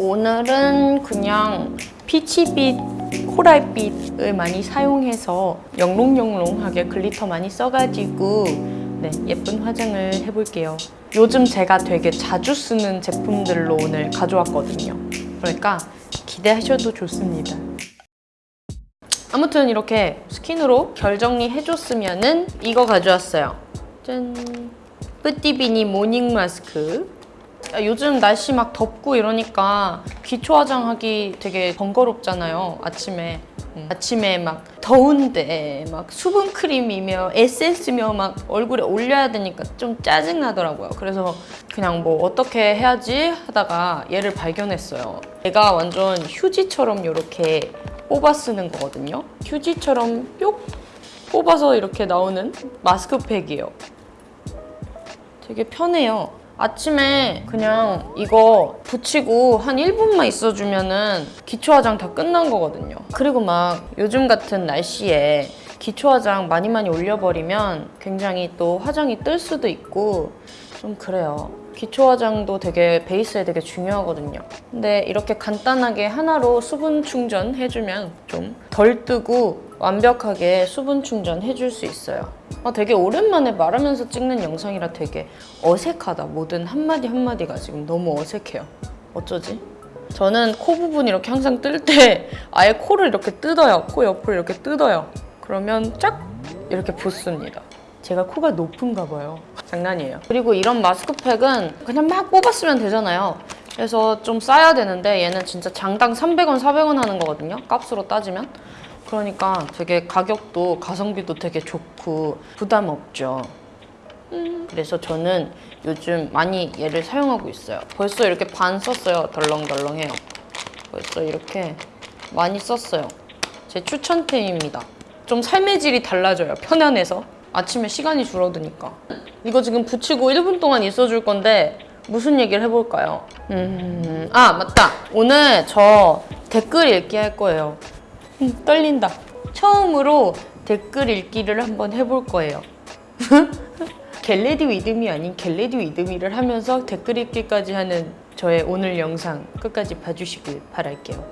오늘은 그냥 피치빛, 코랄빛을 많이 사용해서 영롱영롱하게 glitter 많이 써가지고 네, 예쁜 화장을 해볼게요. 요즘 제가 되게 자주 쓰는 제품들로 오늘 가져왔거든요. 그러니까 기대하셔도 좋습니다. 아무튼 이렇게 스킨으로 결 정리 해줬으면 은 이거 가져왔어요. 짠! 뿌띠비니 모닝 마스크. 아, 요즘 날씨 막 덥고 이러니까 기초 화장하기 되게 번거롭잖아요. 아침에. 음, 아침에 막 더운데 막 수분 크림이며 에센스며 막 얼굴에 올려야 되니까 좀 짜증 나더라고요. 그래서 그냥 뭐 어떻게 해야지 하다가 얘를 발견했어요. 얘가 완전 휴지처럼 이렇게 뽑아 쓰는 거거든요. 휴지처럼 뿅 뽑아서 이렇게 나오는 마스크팩이에요. 되게 편해요. 아침에 그냥 이거 붙이고 한 1분만 있어주면 은 기초 화장 다 끝난 거거든요. 그리고 막 요즘 같은 날씨에 기초 화장 많이 많이 올려버리면 굉장히 또 화장이 뜰 수도 있고 좀 그래요. 기초 화장도 되게 베이스에 되게 중요하거든요. 근데 이렇게 간단하게 하나로 수분 충전 해주면 좀 덜 뜨고 완벽하게 수분 충전 해줄 수 있어요. 아, 되게 오랜만에 말하면서 찍는 영상이라 되게 어색하다. 모든 한마디 한마디가 지금 너무 어색해요. 어쩌지? 저는 코 부분 이렇게 항상 뜰 때 아예 코를 이렇게 뜯어요. 코 옆을 이렇게 뜯어요. 그러면 쫙 이렇게 붙습니다. 제가 코가 높은가 봐요. 장난이에요. 그리고 이런 마스크팩은 그냥 막 뽑았으면 되잖아요. 그래서 좀 싸야 되는데 얘는 진짜 장당 300원, 400원 하는 거거든요. 값으로 따지면. 그러니까 되게 가격도 가성비도 되게 좋고 부담 없죠. 음, 그래서 저는 요즘 많이 얘를 사용하고 있어요. 벌써 이렇게 반 썼어요. 덜렁덜렁해요. 벌써 이렇게 많이 썼어요. 제 추천템입니다. 좀 삶의 질이 달라져요. 편안해서. 아침에 시간이 줄어드니까. 이거 지금 붙이고 1분 동안 있어줄 건데 무슨 얘기를 해볼까요? 음, 아 맞다. 오늘 저 댓글 읽기 할 거예요. 음, 떨린다. 처음으로 댓글 읽기를 한번 해볼 거예요. Get Ready With Me 아닌 Get Ready With Me를 하면서 댓글 읽기까지 하는 저의 오늘 영상 끝까지 봐주시길 바랄게요.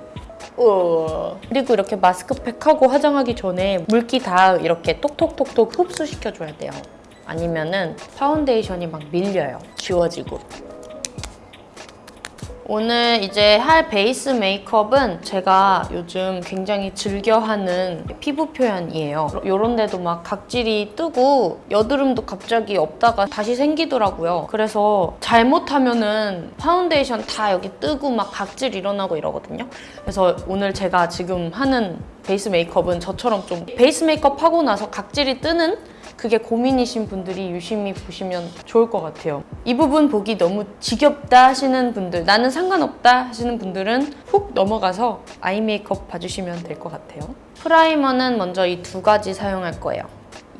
우와. 그리고 이렇게 마스크팩 하고 화장하기 전에 물기 다 이렇게 톡톡톡톡 흡수시켜줘야 돼요. 아니면은 파운데이션이 막 밀려요. 지워지고. 오늘 이제 할 베이스 메이크업은 제가 요즘 굉장히 즐겨하는 피부 표현이에요. 이런 데도 막 각질이 뜨고 여드름도 갑자기 없다가 다시 생기더라고요. 그래서 잘못하면은 파운데이션 다 여기 뜨고 막 각질 일어나고 이러거든요. 그래서 오늘 제가 지금 하는 베이스 메이크업은 저처럼 좀 베이스 메이크업 하고 나서 각질이 뜨는 그게 고민이신 분들이 유심히 보시면 좋을 것 같아요. 이 부분 보기 너무 지겹다 하시는 분들, 나는 상관없다 하시는 분들은 훅 넘어가서 아이 메이크업 봐주시면 될 것 같아요. 프라이머는 먼저 이 두 가지 사용할 거예요.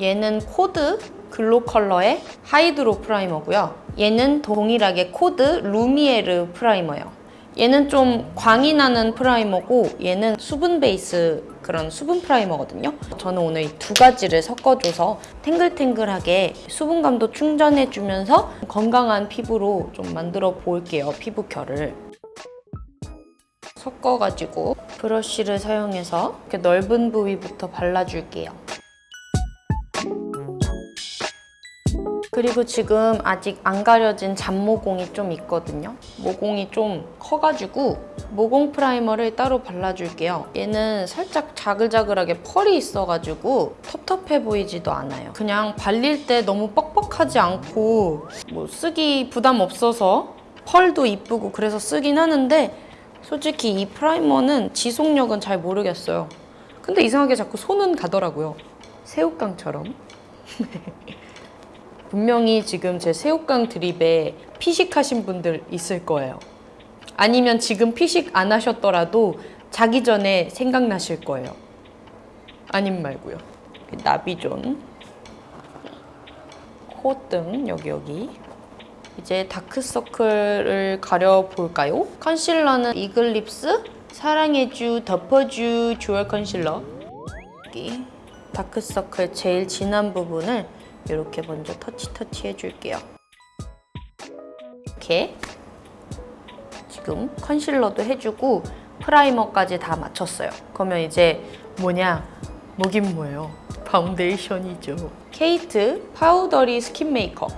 얘는 코드 글로컬러의 하이드로 프라이머고요. 얘는 동일하게 코드 루미에르 프라이머예요. 얘는 좀 광이 나는 프라이머고 얘는 수분 베이스 그런 수분 프라이머거든요. 저는 오늘 이 두 가지를 섞어줘서 탱글탱글하게 수분감도 충전해주면서 건강한 피부로 좀 만들어 볼게요, 피부 결을. 섞어가지고 브러쉬를 사용해서 이렇게 넓은 부위부터 발라줄게요. 그리고 지금 아직 안 가려진 잔모공이 좀 있거든요. 모공이 좀 커가지고 모공 프라이머를 따로 발라줄게요. 얘는 살짝 자글자글하게 펄이 있어가지고 텁텁해 보이지도 않아요. 그냥 발릴 때 너무 뻑뻑하지 않고 뭐 쓰기 부담 없어서 펄도 이쁘고 그래서 쓰긴 하는데 솔직히 이 프라이머는 지속력은 잘 모르겠어요. 근데 이상하게 자꾸 손은 가더라고요. 새우깡처럼. 분명히 지금 제 새우깡 드립에 피식하신 분들 있을 거예요. 아니면 지금 피식 안 하셨더라도 자기 전에 생각나실 거예요. 아님 말고요. 나비존, 콧등 여기 여기. 이제 다크서클을 가려볼까요? 컨실러는 이글립스 사랑해주 덮어주 dual 컨실러 여기 다크서클 제일 진한 부분을 이렇게 먼저 터치 터치 해줄게요. 이렇게 지금 컨실러도 해주고 프라이머까지 다 마쳤어요. 그러면 이제 뭐냐? 뭐긴 뭐예요? 파운데이션이죠. 케이트 파우더리 스킨 메이크업.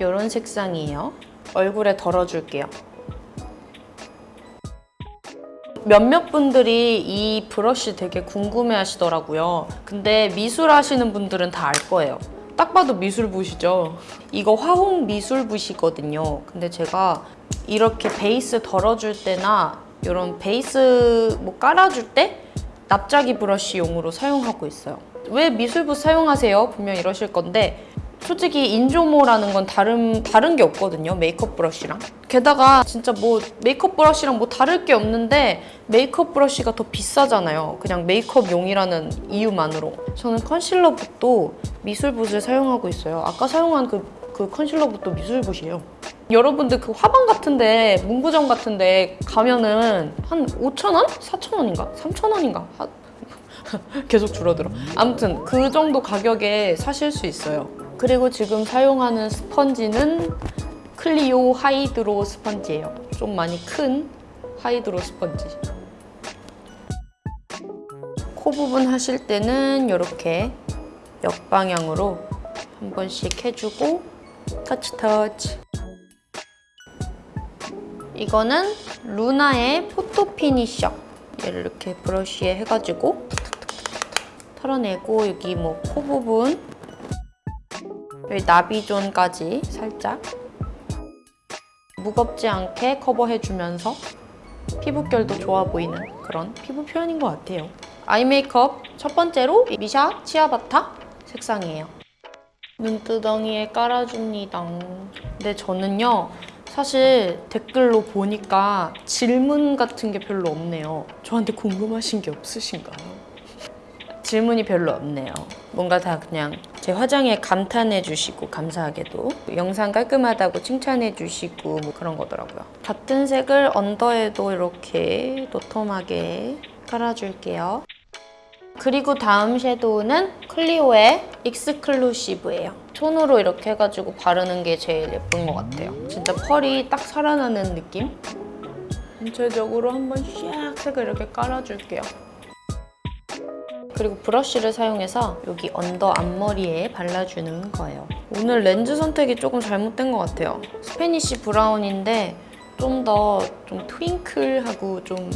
이런 색상이에요. 얼굴에 덜어줄게요. 몇몇 분들이 이 브러쉬 되게 궁금해 하시더라고요. 근데 미술 하시는 분들은 다 알 거예요. 딱 봐도 미술붓이죠. 이거 화홍 미술붓이거든요. 근데 제가 이렇게 베이스 덜어줄 때나 이런 베이스 뭐 깔아줄 때 납작이 브러쉬용으로 사용하고 있어요. 왜 미술붓 사용하세요? 분명 이러실 건데 솔직히 인조모라는 건 다른 다른 게 없거든요. 메이크업 브러쉬랑. 게다가 진짜 뭐 메이크업 브러쉬랑 뭐 다를 게 없는데 메이크업 브러쉬가 더 비싸잖아요. 그냥 메이크업용이라는 이유만으로. 저는 컨실러붓도 미술붓을 사용하고 있어요. 아까 사용한 그, 그 컨실러붓도 미술붓이에요. 여러분들 그 화방 같은데 문구점 같은데 가면은 한 5,000원? 4,000원인가? 3,000원인가? 계속 줄어들어. 아무튼 그 정도 가격에 사실 수 있어요. 그리고 지금 사용하는 스펀지는 클리오 하이드로 스펀지예요. 좀 많이 큰 하이드로 스펀지. 코 부분 하실 때는 이렇게 역방향으로 한 번씩 해주고 터치 터치. 이거는 루나의 포토 피니셔. 얘를 이렇게 브러쉬에 해가지고 털어내고 여기 뭐 코 부분 여기 나비존까지 살짝 무겁지 않게 커버해주면서 피부결도 좋아 보이는 그런 피부 표현인 것 같아요. 아이 메이크업 첫 번째로 미샤 치아바타 색상이에요. 눈두덩이에 깔아줍니다. 근데 저는요 사실 댓글로 보니까 질문 같은 게 별로 없네요. 저한테 궁금하신 게 없으신가요? 질문이 별로 없네요. 뭔가 다 그냥 제 화장에 감탄해 주시고 감사하게도 영상 깔끔하다고 칭찬해 주시고 뭐 그런 거더라고요. 같은 색을 언더에도 이렇게 도톰하게 깔아줄게요. 그리고 다음 섀도우는 클리오의 익스클루시브예요. 톤으로 이렇게 해가지고 바르는 게 제일 예쁜 것 같아요. 진짜 펄이 딱 살아나는 느낌? 전체적으로 한번 샥 색을 이렇게 깔아줄게요. 그리고 브러쉬를 사용해서 여기 언더 앞머리에 발라주는 거예요. 오늘 렌즈 선택이 조금 잘못된 것 같아요. 스페니쉬 브라운인데 좀더좀 twinkle하고 좀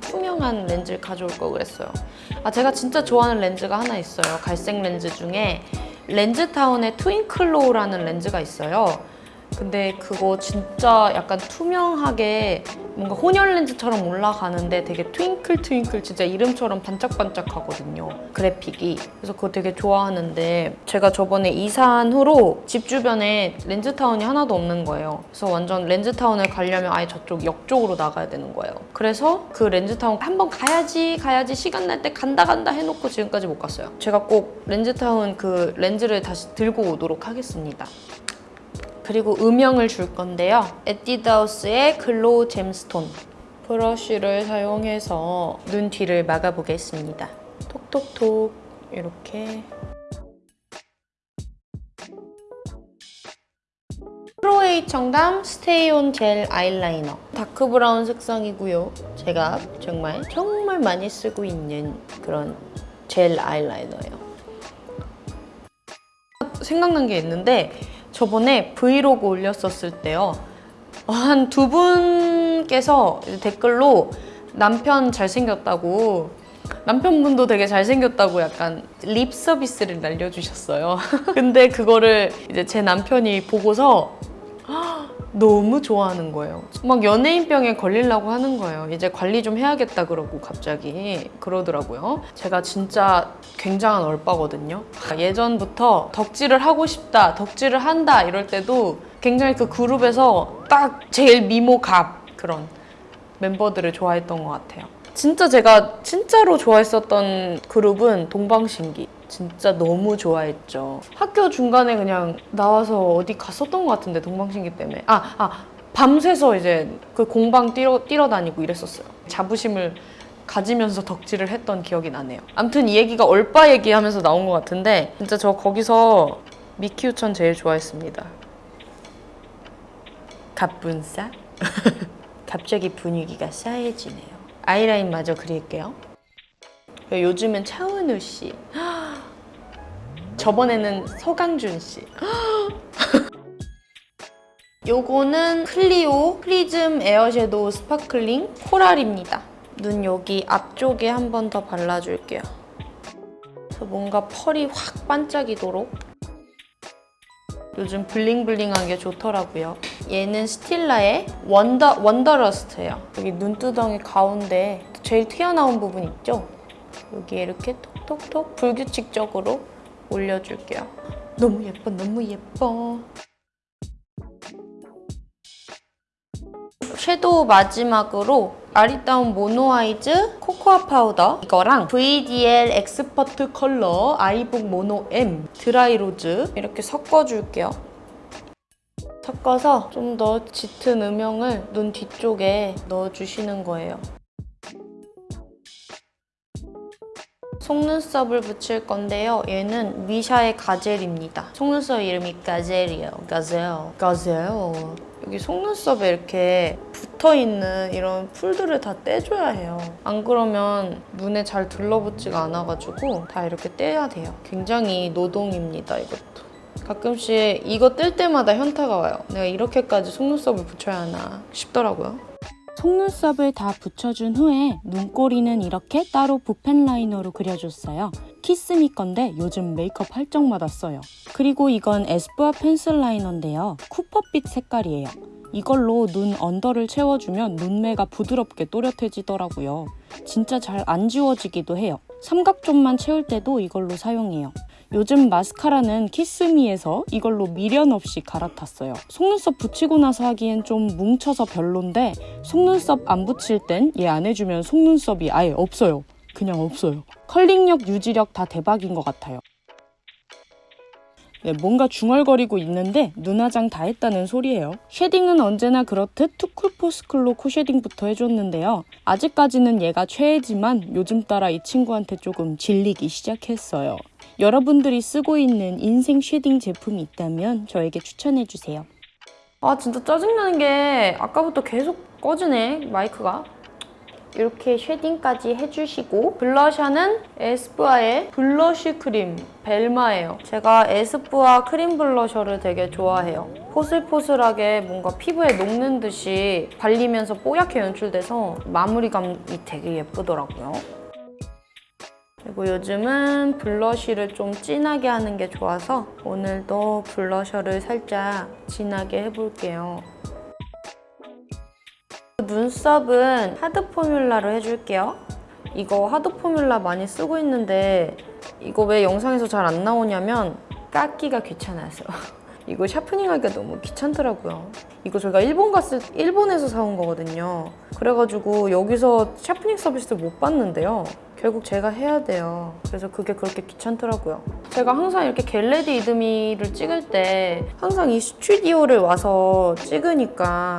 투명한 렌즈를 가져올 걸 그랬어요. 아 제가 진짜 좋아하는 렌즈가 하나 있어요. 갈색 렌즈 중에 렌즈타운의 트윙클로우라는 렌즈가 있어요. 근데 그거 진짜 약간 투명하게 뭔가 혼혈 렌즈처럼 올라가는데 되게 트윙클 트윙클 진짜 이름처럼 반짝반짝 하거든요 그래픽이. 그래서 그거 되게 좋아하는데 제가 저번에 이사한 후로 집 주변에 렌즈타운이 하나도 없는 거예요. 그래서 완전 렌즈타운을 가려면 아예 저쪽 역 쪽으로 나가야 되는 거예요. 그래서 그 렌즈타운 한번 가야지 가야지 시간 날 때 간다 간다 해놓고 지금까지 못 갔어요. 제가 꼭 렌즈타운 그 렌즈를 다시 들고 오도록 하겠습니다 그리고 음영을 줄 건데요. 에뛰드하우스의 글로우 잼스톤 브러쉬를 사용해서 눈 뒤를 막아보겠습니다. 톡톡톡 이렇게 프로에이 청담 스테이온 젤 아이라이너 다크 브라운 색상이고요. 제가 정말 정말 많이 쓰고 있는 그런 젤 아이라이너예요. 생각난 게 있는데 저번에 브이로그 올렸었을 때요. 한 두 분께서 댓글로 남편 잘생겼다고 남편분도 되게 잘생겼다고 약간 립 서비스를 날려주셨어요. 근데 그거를 이제 제 남편이 보고서 너무 좋아하는 거예요. 막 연예인병에 걸리려고 하는 거예요. 이제 관리 좀 해야겠다 그러고 갑자기 그러더라고요. 제가 진짜 굉장한 얼빠거든요. 예전부터 덕질을 하고 싶다, 덕질을 한다 이럴 때도 굉장히 그 그룹에서 딱 제일 미모 갑 그런 멤버들을 좋아했던 것 같아요. 진짜 제가 진짜로 좋아했었던 그룹은 동방신기. 진짜 너무 좋아했죠. 학교 중간에 그냥 나와서 어디 갔었던 것 같은데 동방신기 때문에. 아, 아 밤새서 이제 그 공방 뛰러, 뛰러 다니고 이랬었어요. 자부심을 가지면서 덕질을 했던 기억이 나네요. 아무튼 이 얘기가 얼빠 얘기하면서 나온 것 같은데 진짜 저 거기서 믹키유천 제일 좋아했습니다. 갑분싸? 갑자기 분위기가 싸해지네요. 아이라인 마저 그릴게요. 요즘은 차은우 씨. 저번에는 서강준 씨. 요거는 클리오 프리즘 에어섀도우 스파클링 코랄입니다. 눈 여기 앞쪽에 한 번 더 발라줄게요. 뭔가 펄이 확 반짝이도록 요즘 블링블링한 게 좋더라고요. 얘는 스틸라의 원더, 원더러스트예요. 여기 눈두덩이 가운데 제일 튀어나온 부분 있죠? 여기에 이렇게 톡톡톡 불규칙적으로 올려줄게요. 너무 예뻐, 너무 예뻐. 섀도우 마지막으로 아리따운 모노아이즈 코코아 파우더 이거랑 VDL 엑스퍼트 컬러 아이북 모노 M 드라이 로즈 이렇게 섞어줄게요. 섞어서 좀 더 짙은 음영을 눈 뒤쪽에 넣어주시는 거예요. 속눈썹을 붙일 건데요. 얘는 미샤의 가젤입니다. 속눈썹 이름이 가젤이에요. 가젤. 가젤. 여기 속눈썹에 이렇게 붙어있는 이런 풀들을 다 떼줘야 해요. 안 그러면 눈에 잘 들러붙지가 않아가지고 다 이렇게 떼야 돼요. 굉장히 노동입니다, 이것도. 가끔씩 이거 뗄 때마다 현타가 와요. 내가 이렇게까지 속눈썹을 붙여야 하나 싶더라고요. 속눈썹을 다 붙여준 후에 눈꼬리는 이렇게 따로 붓펜 라이너로 그려줬어요. 키스미 건데 요즘 메이크업 할 적마다 써요. 그리고 이건 에스쁘아 펜슬 라이너인데요. 쿠퍼빛 색깔이에요. 이걸로 눈 언더를 채워주면 눈매가 부드럽게 또렷해지더라고요. 진짜 잘 안 지워지기도 해요. 삼각존만 채울 때도 이걸로 사용해요. 요즘 마스카라는 키스미에서 이걸로 미련 없이 갈아탔어요. 속눈썹 붙이고 나서 하기엔 좀 뭉쳐서 별론데 속눈썹 안 붙일 땐 얘 안 해주면 속눈썹이 아예 없어요. 그냥 없어요. 컬링력, 유지력 다 대박인 것 같아요. 네, 뭔가 중얼거리고 있는데 눈화장 다 했다는 소리예요. shading은 언제나 그렇듯 투쿨포스쿨로 코shading부터 해줬는데요. 아직까지는 얘가 최애지만 요즘 따라 이 친구한테 조금 질리기 시작했어요. 여러분들이 쓰고 있는 인생 shading 제품이 있다면 저에게 추천해주세요. 아 진짜 짜증나는 게 아까부터 계속 꺼지네 마이크가. 이렇게 shading까지 해주시고 블러셔는 에스쁘아의 블러쉬 크림 벨마예요. 제가 에스쁘아 크림 블러셔를 되게 좋아해요. 포슬포슬하게 뭔가 피부에 녹는 듯이 발리면서 뽀얗게 연출돼서 마무리감이 되게 예쁘더라고요 그리고 요즘은 블러쉬를 좀 진하게 하는 게 좋아서 오늘도 블러셔를 살짝 진하게 해볼게요. 눈썹은 하드 포뮬라로 해줄게요. 이거 하드 포뮬라 많이 쓰고 있는데 이거 왜 영상에서 잘 안 나오냐면 깎기가 귀찮아서 이거 sharpening하기가 너무 귀찮더라고요. 이거 저희가 일본 갔을 일본에서 사온 거거든요. 그래가지고 여기서 sharpening 서비스를 못 받는데요. 결국 제가 해야 돼요. 그래서 그게 그렇게 귀찮더라고요. 제가 항상 이렇게 get ready with me를 찍을 때 항상 이 스튜디오를 와서 찍으니까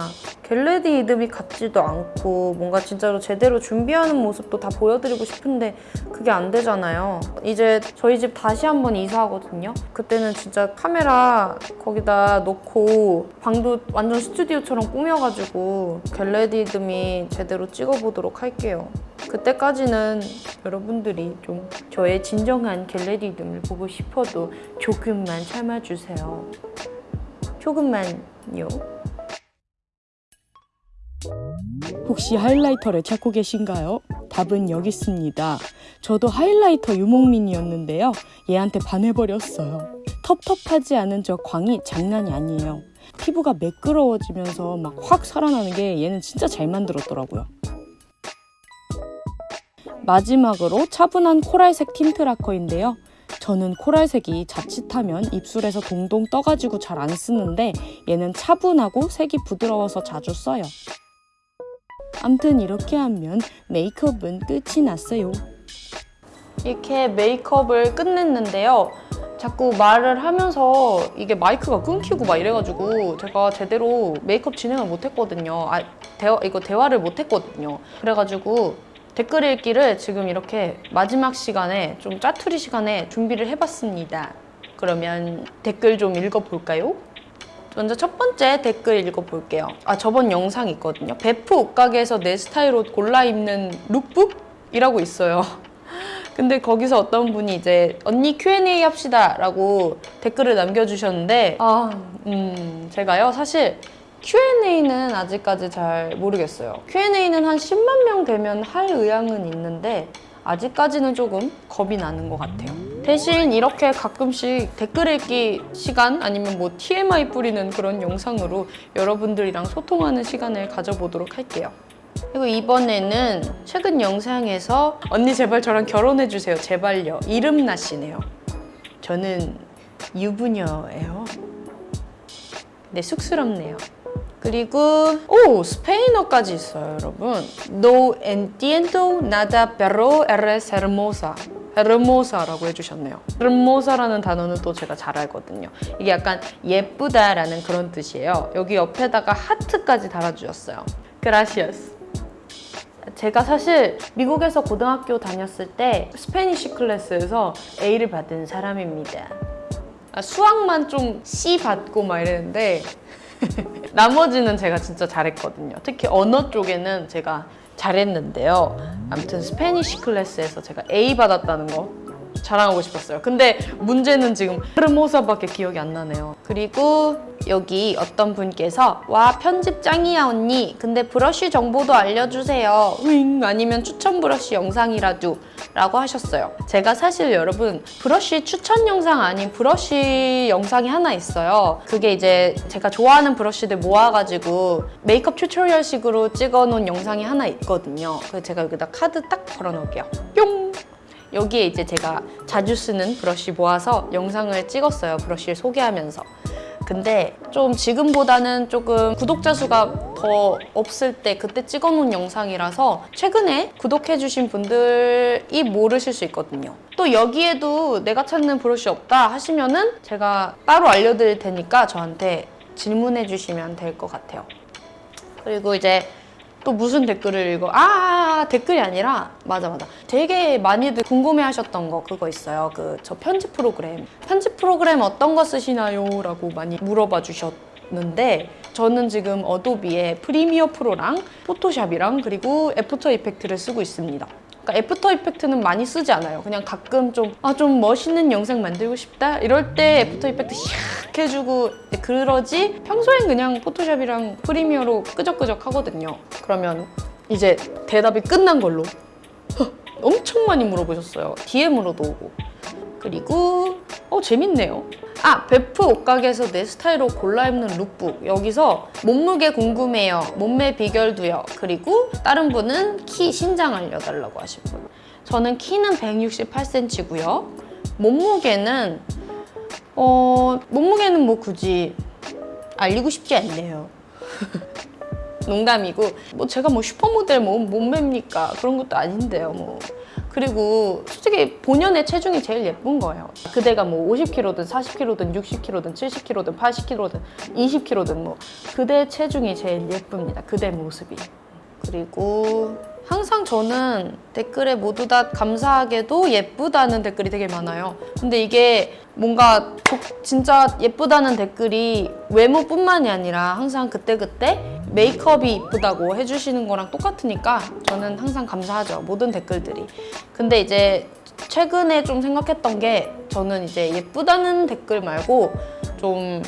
get ready with me 같지도 않고 뭔가 진짜로 제대로 준비하는 모습도 다 보여드리고 싶은데 그게 안 되잖아요. 이제 저희 집 다시 한번 이사하거든요. 그때는 진짜 카메라 거기다 놓고 방도 완전 스튜디오처럼 꾸며가지고 get ready with me 제대로 찍어보도록 할게요. 그때까지는 여러분들이 좀 저의 진정한 겟레디즘을 보고 싶어도 조금만 참아주세요. 조금만요. 혹시 하이라이터를 찾고 계신가요? 답은 여기 있습니다. 저도 하이라이터 유목민이었는데요. 얘한테 반해버렸어요. 텁텁하지 않은 저 광이 장난이 아니에요. 피부가 매끄러워지면서 막 확 살아나는 게 얘는 진짜 잘 만들었더라고요. 마지막으로 차분한 코랄색 틴트 라커인데요. 저는 코랄색이 자칫하면 입술에서 동동 떠가지고 잘 안 쓰는데 얘는 차분하고 색이 부드러워서 자주 써요. 암튼 이렇게 하면 메이크업은 끝이 났어요. 이렇게 메이크업을 끝냈는데요. 자꾸 말을 하면서 이게 마이크가 끊기고 막 이래가지고 제가 제대로 메이크업 진행을 못했거든요. 아, 대화, 이거 대화를 못했거든요. 그래가지고 댓글 읽기를 지금 이렇게 마지막 시간에 좀 짜투리 시간에 준비를 해봤습니다. 그러면 댓글 좀 읽어볼까요? 먼저 첫 번째 댓글 읽어볼게요. 아 저번 영상 있거든요. 베프 옷가게에서 내 스타일 옷 골라 입는 lookbook이라고 있어요. 근데 거기서 어떤 분이 이제 언니 Q&A 합시다 라고 댓글을 남겨주셨는데 아, 음, 제가요 사실 Q&A는 아직까지 잘 모르겠어요. Q&A는 한 10만 명 되면 할 의향은 있는데 아직까지는 조금 겁이 나는 것 같아요. 대신 이렇게 가끔씩 댓글 읽기 시간 아니면 뭐 TMI 뿌리는 그런 영상으로 여러분들이랑 소통하는 시간을 가져보도록 할게요. 그리고 이번에는 최근 영상에서 언니 제발 저랑 결혼해주세요. 제발요. 이름 나시네요. 저는 유부녀예요. 네, 쑥스럽네요. 그리고 오 스페인어까지 있어요, 여러분. No entiendo nada, pero eres hermosa. hermosa라고 해주셨네요. hermosa라는 단어는 또 제가 잘 알거든요. 이게 약간 예쁘다라는 그런 뜻이에요. 여기 옆에다가 하트까지 달아주셨어요. gracias. 제가 사실 미국에서 고등학교 다녔을 때 Spanish class에서 A를 받은 사람입니다. 아, 수학만 좀 C 받고 막 이랬는데 나머지는 제가 진짜 잘했거든요. 특히 언어 쪽에는 제가 잘했는데요. 아무튼 Spanish class에서 제가 A 받았다는 거 자랑하고 싶었어요. 근데 문제는 지금 hermosa밖에 기억이 안 나네요. 그리고 여기 어떤 분께서 와 편집 짱이야 언니. 근데 브러쉬 정보도 알려주세요. 윙 아니면 추천 브러쉬 영상이라도 라고 하셨어요. 제가 사실 여러분 브러쉬 추천 영상 아닌 브러쉬 영상이 하나 있어요. 그게 이제 제가 좋아하는 브러쉬들 모아가지고 메이크업 tutorial식으로 찍어놓은 영상이 하나 있거든요. 그래서 제가 여기다 카드 딱 걸어놓을게요. 뿅! 여기에 이제 제가 자주 쓰는 브러쉬 모아서 영상을 찍었어요. 브러쉬를 소개하면서. 근데 좀 지금보다는 조금 구독자 수가 더 없을 때 그때 찍어놓은 영상이라서 최근에 구독해주신 분들이 모르실 수 있거든요. 또 여기에도 내가 찾는 브러쉬 없다 하시면은 제가 따로 알려드릴 테니까 저한테 질문해 주시면 될 것 같아요. 그리고 이제 또 무슨 댓글을 읽어? 아 댓글이 아니라 맞아 맞아. 되게 많이들 궁금해 하셨던 거 그거 있어요. 그 저 편집 프로그램 편집 프로그램 어떤 거 쓰시나요?라고 많이 물어봐 주셨는데 저는 지금 어도비의 프리미어 프로랑 포토샵이랑 그리고 애프터 이펙트를 쓰고 있습니다. 그러니까 애프터 이펙트는 많이 쓰지 않아요. 그냥 가끔 좀, 아, 좀 멋있는 영상 만들고 싶다? 이럴 때 애프터 이펙트 샥 해주고 그러지 평소엔 그냥 포토샵이랑 프리미어로 끄적끄적 하거든요. 그러면 이제 대답이 끝난 걸로 허, 엄청 많이 물어보셨어요. DM으로도 오고. 그리고 어 재밌네요. 아 베프 옷가게에서 내 스타일로 골라 입는 룩북 여기서 몸무게 궁금해요. 몸매 비결도요. 그리고 다른 분은 키 신장 알려달라고 하신 분. 저는 키는 168cm고요. 몸무게는 어 몸무게는 뭐 굳이 알리고 싶지 않네요. 농담이고 뭐 제가 뭐 슈퍼모델 뭐 몸매입니까 그런 것도 아닌데요 뭐 그리고 솔직히 본연의 체중이 제일 예쁜 거예요. 그대가 뭐 50kg든 40kg든 60kg든 70kg든 80kg든 20kg든 뭐 그대 체중이 제일 예쁩니다. 그대 모습이. 그리고 항상 저는 댓글에 모두 다 감사하게도 예쁘다는 댓글이 되게 많아요. 근데 이게 뭔가 저- 진짜 예쁘다는 댓글이 외모뿐만이 아니라 항상 그때그때 메이크업이 이쁘다고 해주시는 거랑 똑같으니까 저는 항상 감사하죠. 모든 댓글들이. 근데 이제 최근에 좀 생각했던 게 저는 이제 예쁘다는 댓글 말고 좀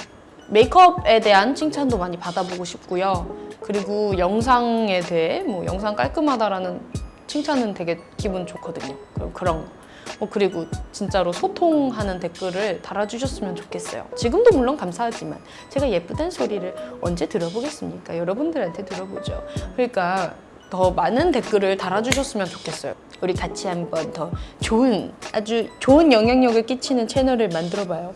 메이크업에 대한 칭찬도 많이 받아보고 싶고요. 그리고 영상에 대해 뭐 영상 깔끔하다라는 칭찬은 되게 기분 좋거든요. 그런 거. 뭐 그리고 진짜로 소통하는 댓글을 달아주셨으면 좋겠어요. 지금도 물론 감사하지만 제가 예쁘다는 소리를 언제 들어보겠습니까? 여러분들한테 들어보죠. 그러니까 더 많은 댓글을 달아주셨으면 좋겠어요. 우리 같이 한번 더 좋은 아주 좋은 영향력을 끼치는 채널을 만들어봐요.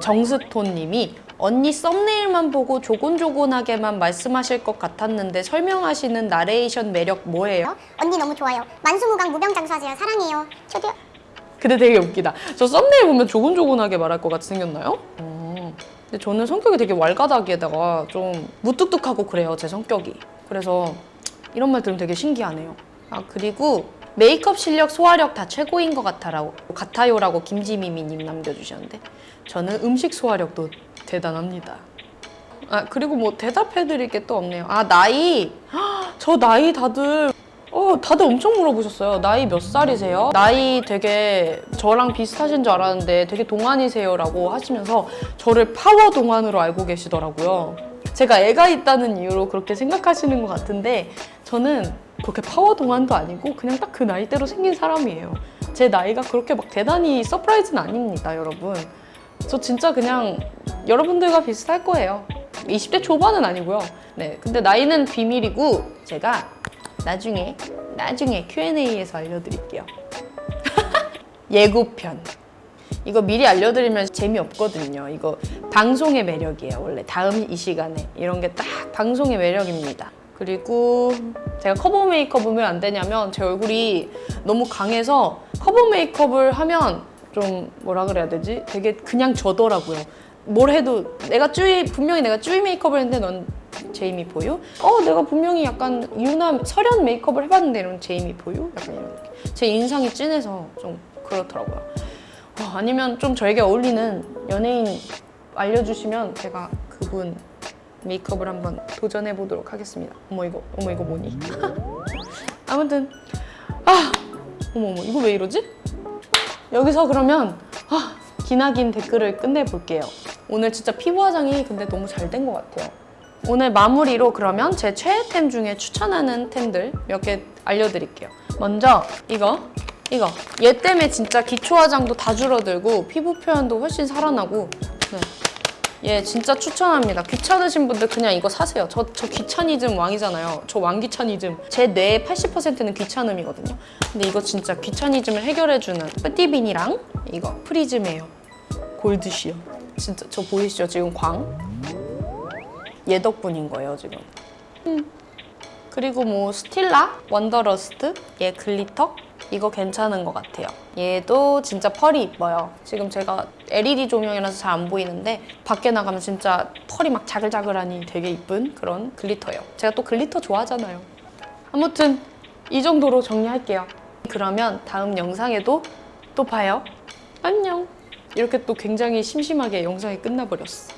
정스톤님이 언니 썸네일만 보고 조곤조곤하게만 말씀하실 것 같았는데 설명하시는 나레이션 매력 뭐예요? 언니 너무 좋아요. 만수무강 무병장수하세요. 사랑해요. 저도요. 근데 되게 웃기다. 저 썸네일 보면 조곤조곤하게 말할 것 같이 생겼나요? 어. 근데 저는 성격이 되게 왈가닥에다가 좀 무뚝뚝하고 그래요. 제 성격이. 그래서 이런 말 들으면 되게 신기하네요. 아 그리고 메이크업 실력, 소화력 다 최고인 것 같아라고, 같아요라고 김지미미님 남겨주셨는데 저는 음식 소화력도 대단합니다. 아 그리고 뭐 대답해드릴 게 또 없네요. 아 나이 헉, 저 나이 다들 어 다들 엄청 물어보셨어요. 나이 몇 살이세요? 나이 되게 저랑 비슷하신 줄 알았는데 되게 동안이세요라고 하시면서 저를 파워 동안으로 알고 계시더라고요. 제가 애가 있다는 이유로 그렇게 생각하시는 것 같은데 저는 그렇게 파워 동안도 아니고 그냥 딱 그 나이대로 생긴 사람이에요. 제 나이가 그렇게 막 대단히 surprise는 아닙니다, 여러분. 저 진짜 그냥 여러분들과 비슷할 거예요. 20대 초반은 아니고요. 네, 근데 나이는 비밀이고 제가 나중에 나중에 Q&A에서 알려드릴게요. 예고편. 이거 미리 알려드리면 재미없거든요. 이거 방송의 매력이에요. 원래 다음 이 시간에 이런 게 딱 방송의 매력입니다. 그리고 제가 커버 메이크업을 왜 안 하냐면 제 얼굴이 너무 강해서 커버 메이크업을 하면 좀 뭐라 그래야 되지? 되게 그냥 저더라고요. 뭘 해도 내가 쯔위 분명히 내가 쯔위 메이크업을 했는데 넌 제이미 보여? 어 내가 분명히 약간 유나 설현 메이크업을 해봤는데 이런 제이미 보여? 약간 이런 느낌. 제 인상이 진해서 좀 그렇더라고요. 어, 아니면 좀 저에게 어울리는 연예인 알려주시면 제가 그분 메이크업을 한번 도전해 보도록 하겠습니다. 어머 이거 어머 이거 뭐니? 아무튼 아 어머 어머 이거 왜 이러지? 여기서 그러면 아, 기나긴 댓글을 끝내볼게요. 오늘 진짜 피부 화장이 근데 너무 잘 된 것 같아요. 오늘 마무리로 그러면 제 최애템 중에 추천하는 템들 몇 개 알려드릴게요. 먼저 이거 이거 얘 때문에 진짜 기초 화장도 다 줄어들고 피부 표현도 훨씬 살아나고 네. 얘 진짜 추천합니다. 귀찮으신 분들 그냥 이거 사세요. 저, 저 귀차니즘 왕이잖아요. 저 왕귀차니즘. 제 뇌의 80%는 귀찮음이거든요. 근데 이거 진짜 귀차니즘을 해결해주는 뿌띠빈이랑 이거 프리즘이에요. 골드시어. 진짜 저 보이시죠? 지금 광? 얘 덕분인 거예요, 지금. 음. 그리고 뭐 스틸라, 원더러스트, 얘 glitter 이거 괜찮은 것 같아요. 얘도 진짜 펄이 이뻐요. 지금 제가 LED 조명이라서 잘 안 보이는데 밖에 나가면 진짜 펄이 막 자글자글하니 되게 이쁜 그런 glitter예요. 제가 또 glitter 좋아하잖아요. 아무튼 이 정도로 정리할게요. 그러면 다음 영상에도 또 봐요. 안녕. 이렇게 또 굉장히 심심하게 영상이 끝나버렸어.